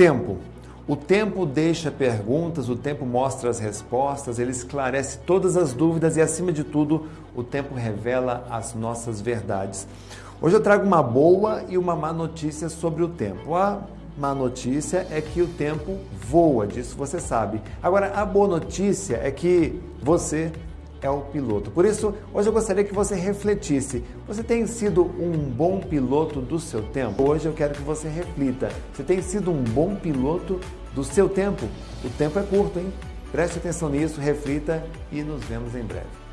tempo. O tempo deixa perguntas, o tempo mostra as respostas, ele esclarece todas as dúvidas e, acima de tudo, o tempo revela as nossas verdades. Hoje eu trago uma boa e uma má notícia sobre o tempo. A má notícia é que o tempo voa, disso você sabe. Agora, a boa notícia é que você é o piloto. Por isso, hoje eu gostaria que você refletisse. Você tem sido um bom piloto do seu tempo? Hoje eu quero que você reflita. Você tem sido um bom piloto do seu tempo? O tempo é curto, hein? Preste atenção nisso, reflita e nos vemos em breve.